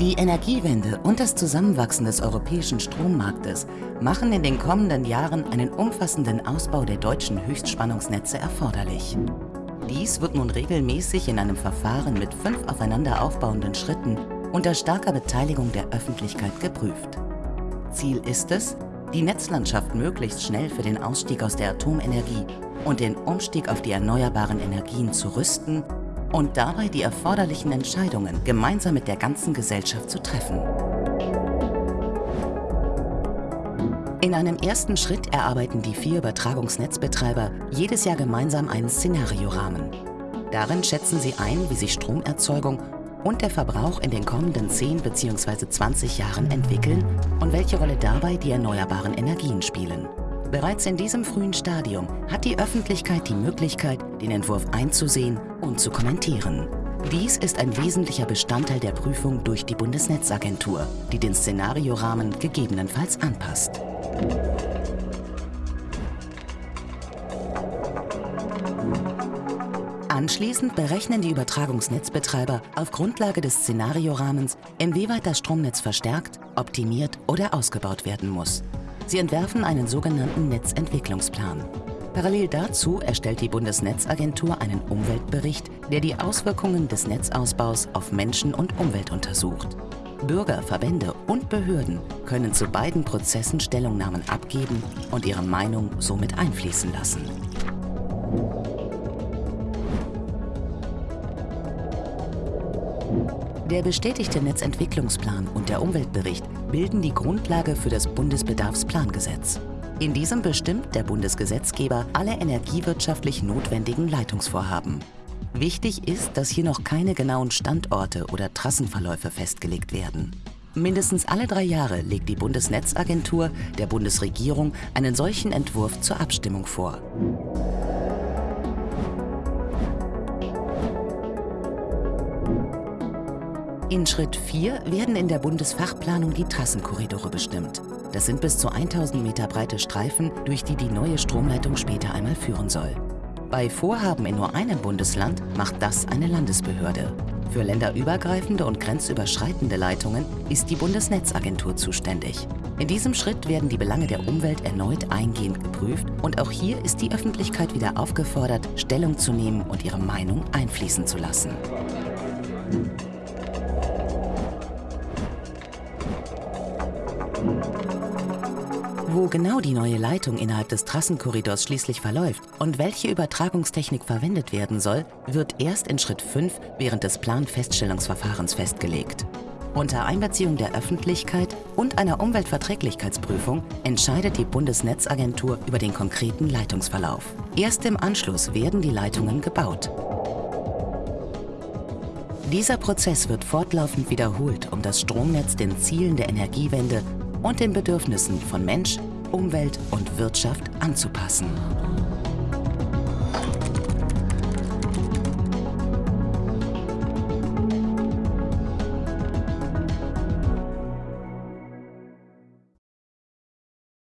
Die Energiewende und das Zusammenwachsen des europäischen Strommarktes machen in den kommenden Jahren einen umfassenden Ausbau der deutschen Höchstspannungsnetze erforderlich. Dies wird nun regelmäßig in einem Verfahren mit fünf aufeinander aufbauenden Schritten unter starker Beteiligung der Öffentlichkeit geprüft. Ziel ist es, die Netzlandschaft möglichst schnell für den Ausstieg aus der Atomenergie und den Umstieg auf die erneuerbaren Energien zu rüsten und dabei die erforderlichen Entscheidungen gemeinsam mit der ganzen Gesellschaft zu treffen. In einem ersten Schritt erarbeiten die vier Übertragungsnetzbetreiber jedes Jahr gemeinsam einen Szenariorahmen. Darin schätzen sie ein, wie sich Stromerzeugung und der Verbrauch in den kommenden 10 bzw. 20 Jahren entwickeln und welche Rolle dabei die erneuerbaren Energien spielen. Bereits in diesem frühen Stadium hat die Öffentlichkeit die Möglichkeit, den Entwurf einzusehen und zu kommentieren. Dies ist ein wesentlicher Bestandteil der Prüfung durch die Bundesnetzagentur, die den Szenariorahmen gegebenenfalls anpasst. Anschließend berechnen die Übertragungsnetzbetreiber auf Grundlage des Szenariorahmens, inwieweit das Stromnetz verstärkt, optimiert oder ausgebaut werden muss. Sie entwerfen einen sogenannten Netzentwicklungsplan. Parallel dazu erstellt die Bundesnetzagentur einen Umweltbericht, der die Auswirkungen des Netzausbaus auf Menschen und Umwelt untersucht. Bürger, Verbände und Behörden können zu beiden Prozessen Stellungnahmen abgeben und ihre Meinung somit einfließen lassen. Der bestätigte Netzentwicklungsplan und der Umweltbericht bilden die Grundlage für das Bundesbedarfsplangesetz. In diesem bestimmt der Bundesgesetzgeber alle energiewirtschaftlich notwendigen Leitungsvorhaben. Wichtig ist, dass hier noch keine genauen Standorte oder Trassenverläufe festgelegt werden. Mindestens alle drei Jahre legt die Bundesnetzagentur der Bundesregierung einen solchen Entwurf zur Abstimmung vor. In Schritt 4 werden in der Bundesfachplanung die Trassenkorridore bestimmt. Das sind bis zu 1000 Meter breite Streifen, durch die die neue Stromleitung später einmal führen soll. Bei Vorhaben in nur einem Bundesland macht das eine Landesbehörde. Für länderübergreifende und grenzüberschreitende Leitungen ist die Bundesnetzagentur zuständig. In diesem Schritt werden die Belange der Umwelt erneut eingehend geprüft und auch hier ist die Öffentlichkeit wieder aufgefordert, Stellung zu nehmen und ihre Meinung einfließen zu lassen. Wo genau die neue Leitung innerhalb des Trassenkorridors schließlich verläuft und welche Übertragungstechnik verwendet werden soll, wird erst in Schritt 5 während des Planfeststellungsverfahrens festgelegt. Unter Einbeziehung der Öffentlichkeit und einer Umweltverträglichkeitsprüfung entscheidet die Bundesnetzagentur über den konkreten Leitungsverlauf. Erst im Anschluss werden die Leitungen gebaut. Dieser Prozess wird fortlaufend wiederholt, um das Stromnetz den Zielen der Energiewende und den Bedürfnissen von Mensch, Umwelt und Wirtschaft anzupassen.